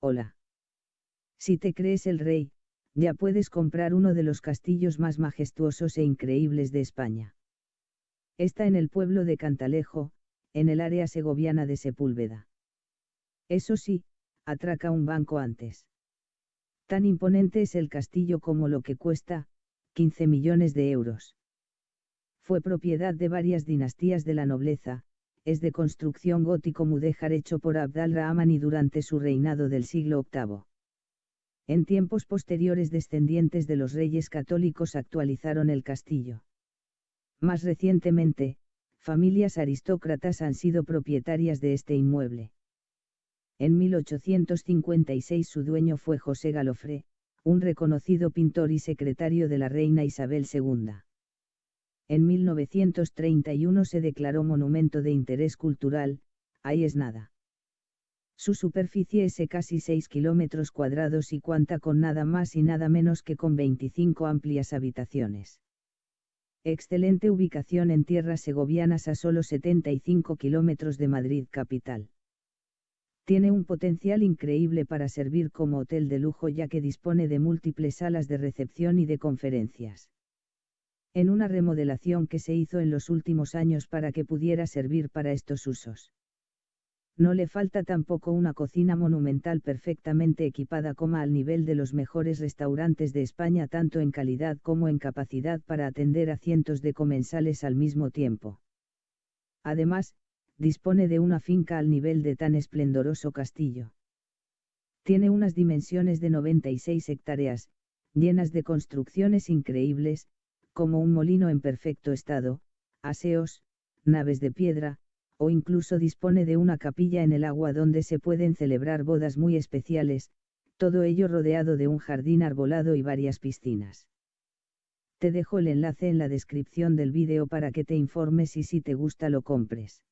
hola. Si te crees el rey, ya puedes comprar uno de los castillos más majestuosos e increíbles de España. Está en el pueblo de Cantalejo, en el área segoviana de Sepúlveda. Eso sí, atraca un banco antes. Tan imponente es el castillo como lo que cuesta, 15 millones de euros. Fue propiedad de varias dinastías de la nobleza, es de construcción gótico mudéjar hecho por Abd al-Rahman durante su reinado del siglo VIII. En tiempos posteriores descendientes de los reyes católicos actualizaron el castillo. Más recientemente, familias aristócratas han sido propietarias de este inmueble. En 1856 su dueño fue José Galofré, un reconocido pintor y secretario de la reina Isabel II. En 1931 se declaró monumento de interés cultural, ahí es nada. Su superficie es de casi 6 kilómetros cuadrados y cuenta con nada más y nada menos que con 25 amplias habitaciones. Excelente ubicación en tierras segovianas a solo 75 kilómetros de Madrid capital. Tiene un potencial increíble para servir como hotel de lujo ya que dispone de múltiples salas de recepción y de conferencias. En una remodelación que se hizo en los últimos años para que pudiera servir para estos usos. No le falta tampoco una cocina monumental perfectamente equipada como al nivel de los mejores restaurantes de España tanto en calidad como en capacidad para atender a cientos de comensales al mismo tiempo. Además, dispone de una finca al nivel de tan esplendoroso castillo. Tiene unas dimensiones de 96 hectáreas, llenas de construcciones increíbles, como un molino en perfecto estado, aseos, naves de piedra, o incluso dispone de una capilla en el agua donde se pueden celebrar bodas muy especiales, todo ello rodeado de un jardín arbolado y varias piscinas. Te dejo el enlace en la descripción del vídeo para que te informes y si te gusta lo compres.